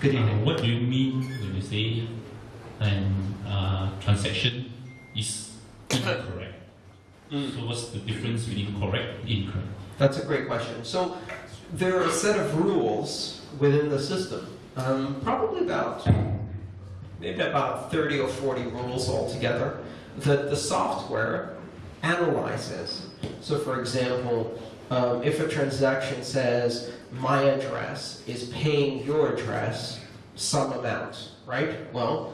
Good evening. Uh, what do you mean when you say an uh, transaction is incorrect? Mm. So what's the difference between correct and incorrect? That's a great question. So there are a set of rules within the system, um, probably about maybe about 30 or 40 rules altogether that the software analyzes. So for example, um, if a transaction says my address is paying your address some amount, right? Well,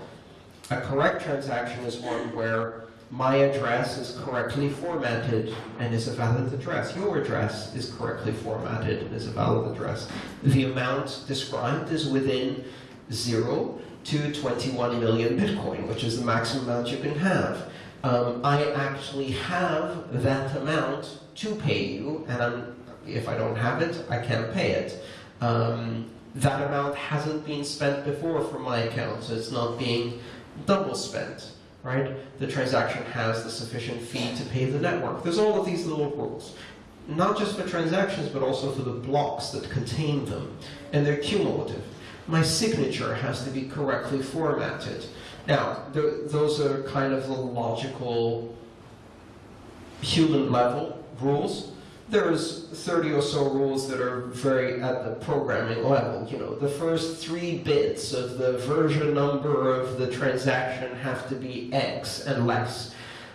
a correct transaction is one where my address is correctly formatted and is a valid address. Your address is correctly formatted and is a valid address. The amount described is within 0 to 21 million Bitcoin, which is the maximum amount you can have. Um, I actually have that amount to pay you, and I'm, if I don't have it, I can't pay it. Um, that amount hasn't been spent before from my account, so it's not being double spent right? The transaction has the sufficient fee to pay the network. There's all of these little rules, not just for transactions, but also for the blocks that contain them, and they're cumulative. My signature has to be correctly formatted. Now, th those are kind of the logical, human level rules there's 30 or so rules that are very at the programming level. You know, the first three bits of the version number of the transaction have to be X unless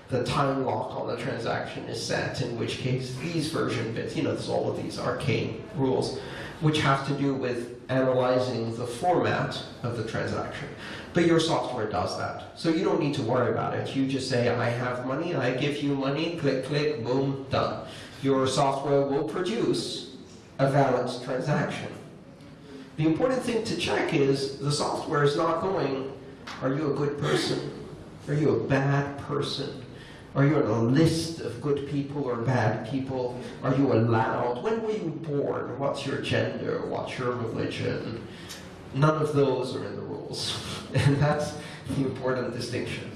the time lock on the transaction is set, in which case these version bits, you know, there's all of these arcane rules, which have to do with analyzing the format of the transaction. But your software does that. So you don't need to worry about it. You just say, I have money, I give you money, click, click, boom, done your software will produce a valid transaction. The important thing to check is the software is not going, are you a good person? Are you a bad person? Are you on a list of good people or bad people? Are you allowed? When were you born? What's your gender? What's your religion? None of those are in the rules. And that's the important distinction.